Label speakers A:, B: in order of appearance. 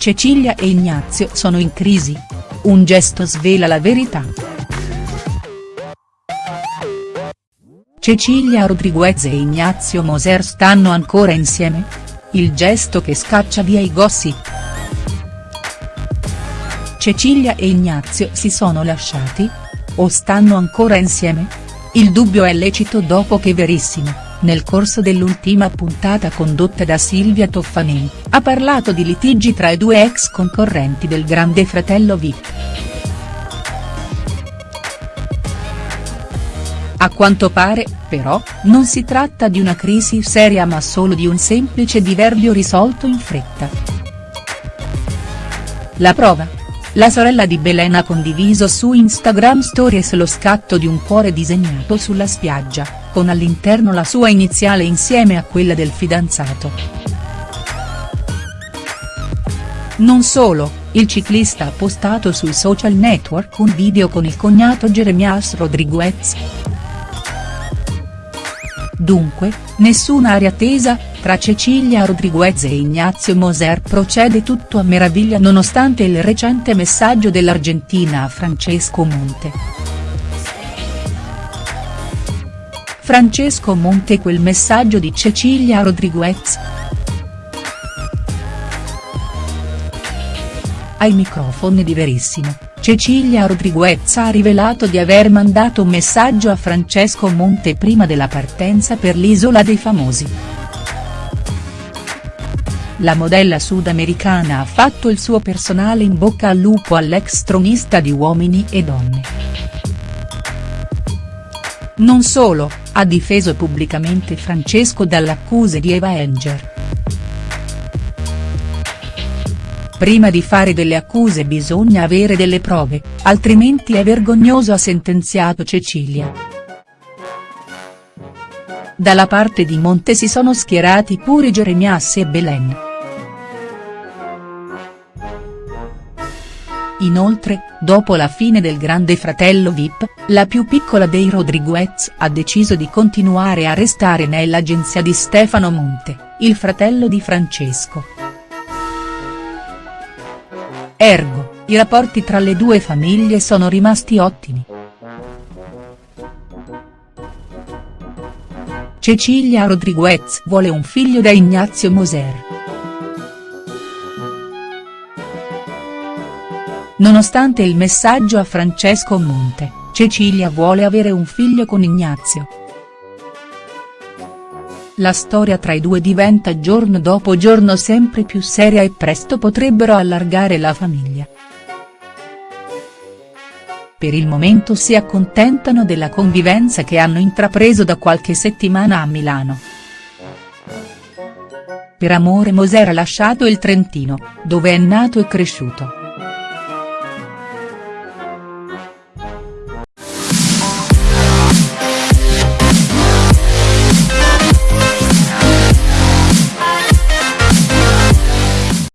A: Cecilia e Ignazio sono in crisi? Un gesto svela la verità. Cecilia Rodriguez e Ignazio Moser stanno ancora insieme? Il gesto che scaccia via i gossip. Cecilia e Ignazio si sono lasciati? O stanno ancora insieme? Il dubbio è lecito dopo che Verissimo nel corso dell'ultima puntata condotta da Silvia Toffanin, ha parlato di litigi tra i due ex concorrenti del Grande Fratello Vip. A quanto pare, però, non si tratta di una crisi seria ma solo di un semplice diverbio risolto in fretta. La prova? La sorella di Belen ha condiviso su Instagram Stories lo scatto di un cuore disegnato sulla spiaggia, con all'interno la sua iniziale insieme a quella del fidanzato. Non solo, il ciclista ha postato sui social network un video con il cognato Jeremias Rodriguez. Dunque, nessuna aria tesa, tra Cecilia Rodriguez e Ignazio Moser procede tutto a meraviglia nonostante il recente messaggio dell'Argentina a Francesco Monte. Francesco Monte quel messaggio di Cecilia Rodriguez. Ai microfoni di Verissimo, Cecilia Rodriguez ha rivelato di aver mandato un messaggio a Francesco Monte prima della partenza per l'Isola dei Famosi la modella sudamericana ha fatto il suo personale in bocca al lupo all'ex tronista di Uomini e Donne. Non solo, ha difeso pubblicamente Francesco dalle accuse di Eva Enger. Prima di fare delle accuse bisogna avere delle prove, altrimenti è vergognoso ha sentenziato Cecilia. Dalla parte di Monte si sono schierati pure Jeremias e Belen. Inoltre, dopo la fine del Grande Fratello Vip, la più piccola dei Rodriguez ha deciso di continuare a restare nell'agenzia di Stefano Monte, il fratello di Francesco. Ergo, i rapporti tra le due famiglie sono rimasti ottimi. Cecilia Rodriguez vuole un figlio da Ignazio Moser. Nonostante il messaggio a Francesco Monte, Cecilia vuole avere un figlio con Ignazio. La storia tra i due diventa giorno dopo giorno sempre più seria e presto potrebbero allargare la famiglia. Per il momento si accontentano della convivenza che hanno intrapreso da qualche settimana a Milano. Per amore Moser ha lasciato il Trentino, dove è nato e cresciuto.